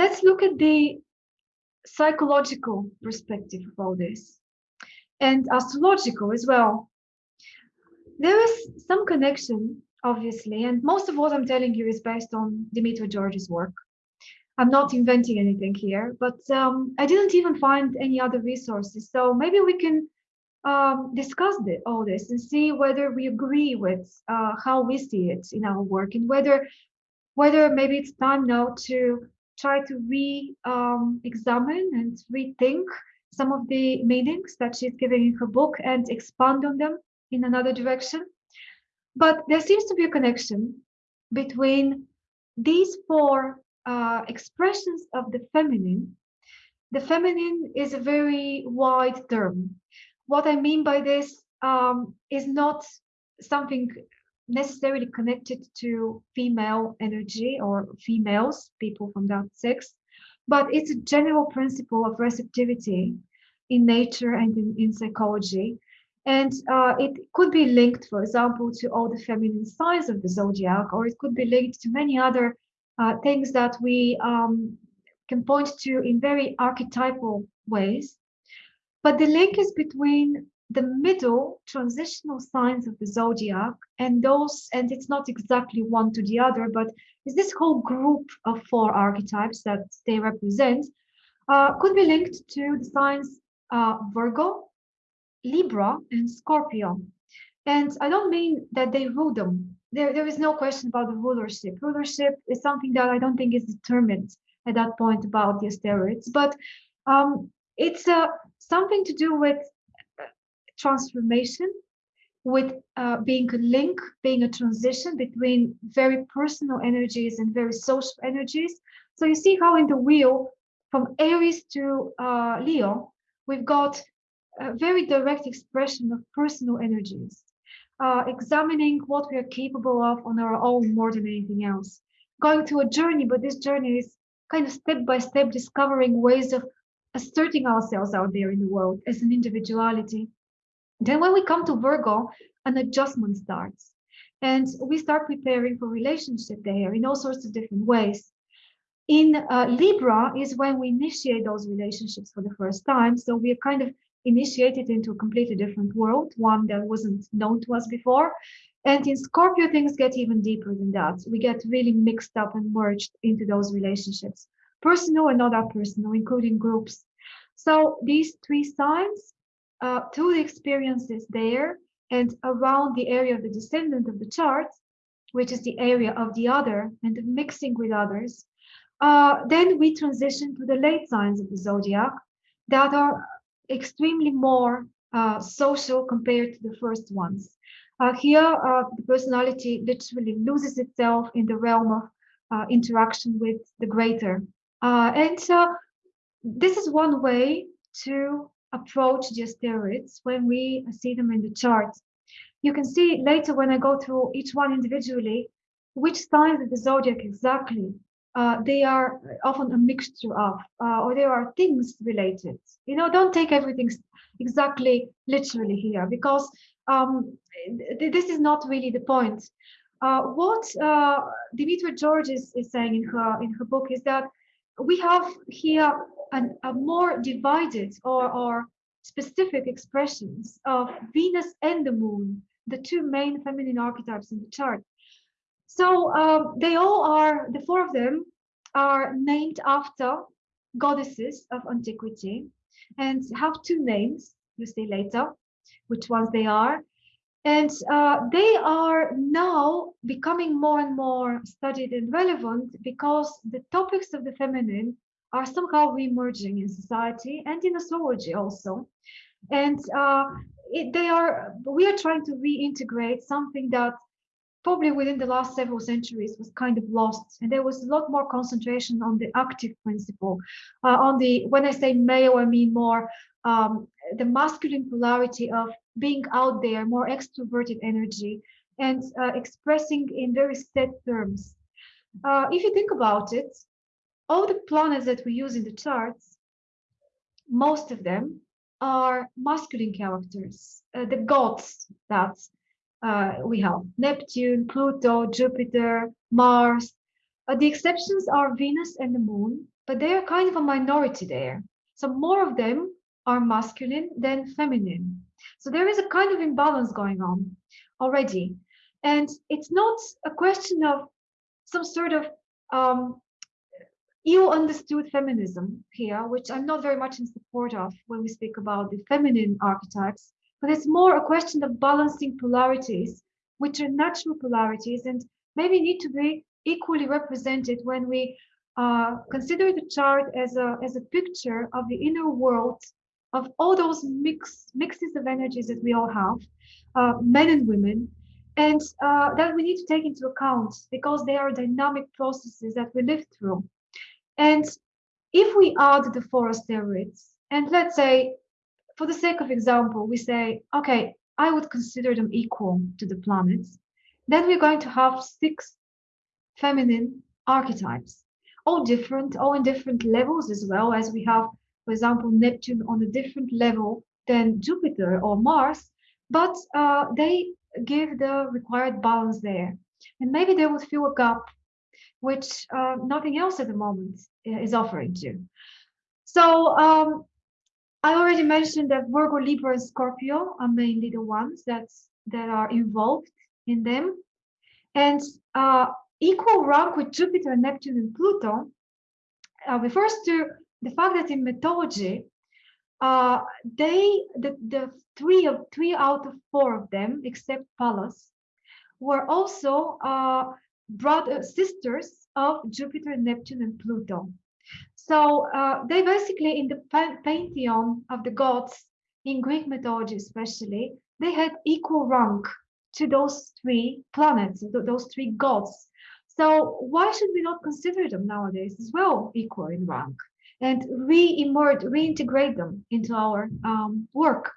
let's look at the psychological perspective of all this and astrological as well. There is some connection, obviously, and most of what I'm telling you is based on Demetra George's work. I'm not inventing anything here, but um, I didn't even find any other resources. So maybe we can um, discuss the, all this and see whether we agree with uh, how we see it in our work and whether whether maybe it's time now to try to re-examine um, and rethink some of the meanings that she's giving in her book and expand on them in another direction. But there seems to be a connection between these four uh, expressions of the feminine. The feminine is a very wide term. What I mean by this um, is not something necessarily connected to female energy or females, people from that sex, but it's a general principle of receptivity in nature and in, in psychology. And uh, it could be linked, for example, to all the feminine signs of the zodiac, or it could be linked to many other uh, things that we um, can point to in very archetypal ways. But the link is between the middle transitional signs of the zodiac and those, and it's not exactly one to the other, but is this whole group of four archetypes that they represent uh, could be linked to the signs uh, Virgo, Libra, and Scorpio. And I don't mean that they rule them. There, there is no question about the rulership. Rulership is something that I don't think is determined at that point about the asteroids, but um, it's uh, something to do with transformation with uh, being a link, being a transition between very personal energies and very social energies. So you see how in the wheel from Aries to uh, Leo, we've got a very direct expression of personal energies, uh, examining what we are capable of on our own more than anything else. Going through a journey, but this journey is kind of step by step discovering ways of asserting ourselves out there in the world as an individuality. Then when we come to Virgo, an adjustment starts. And we start preparing for relationship there in all sorts of different ways. In uh, Libra is when we initiate those relationships for the first time. So we are kind of initiated into a completely different world, one that wasn't known to us before. And in Scorpio, things get even deeper than that. We get really mixed up and merged into those relationships, personal and not that personal, including groups. So these three signs uh, through the experiences there and around the area of the descendant of the chart, which is the area of the other and the mixing with others, uh, then we transition to the late signs of the zodiac that are extremely more uh, social compared to the first ones. Uh, here, uh, the personality literally loses itself in the realm of uh, interaction with the greater. and so this is one way to approach the asteroids when we see them in the chart. You can see later when I go through each one individually, which signs of the zodiac exactly uh, they are often a mixture of, uh, or there are things related. You know, don't take everything exactly literally here because um, th this is not really the point. Uh, what uh, Demetra George is, is saying in her in her book is that we have here an, a more divided or, or specific expressions of Venus and the moon, the two main feminine archetypes in the chart. So um, they all are, the four of them are named after goddesses of antiquity and have two names, you see later which ones they are. And uh, they are now becoming more and more studied and relevant because the topics of the feminine are somehow re-emerging in society and in astrology also. And uh, it, they are, we are trying to reintegrate something that probably within the last several centuries was kind of lost. And there was a lot more concentration on the active principle. Uh, on the, when I say male, I mean more um, the masculine polarity of being out there, more extroverted energy and uh, expressing in very set terms. Uh, if you think about it, all the planets that we use in the charts, most of them are masculine characters, uh, the gods that uh, we have Neptune, Pluto, Jupiter, Mars. Uh, the exceptions are Venus and the Moon, but they are kind of a minority there. So more of them are masculine than feminine. So there is a kind of imbalance going on already. And it's not a question of some sort of um, ill understood feminism here, which I'm not very much in support of when we speak about the feminine archetypes, but it's more a question of balancing polarities, which are natural polarities and maybe need to be equally represented when we uh, consider the chart as a, as a picture of the inner world of all those mix, mixes of energies that we all have, uh, men and women, and uh, that we need to take into account because they are dynamic processes that we live through. And if we add the four asteroids, and let's say, for the sake of example, we say, okay, I would consider them equal to the planets, then we're going to have six feminine archetypes, all different, all in different levels as well as we have, for example, Neptune on a different level than Jupiter or Mars, but uh, they give the required balance there. And maybe they would fill a gap which uh, nothing else at the moment is offering to. So um, I already mentioned that Virgo, Libra, and Scorpio are mainly the ones that's, that are involved in them. And uh, equal rank with Jupiter, Neptune, and Pluto uh, refers to the fact that in mythology, uh, they the, the three of three out of four of them, except Pallas, were also uh, brother sisters of Jupiter, Neptune, and Pluto. So uh, they basically in the pantheon of the gods in Greek mythology, especially, they had equal rank to those three planets, those three gods. So why should we not consider them nowadays as well equal in rank and re-emerge, reintegrate them into our um, work?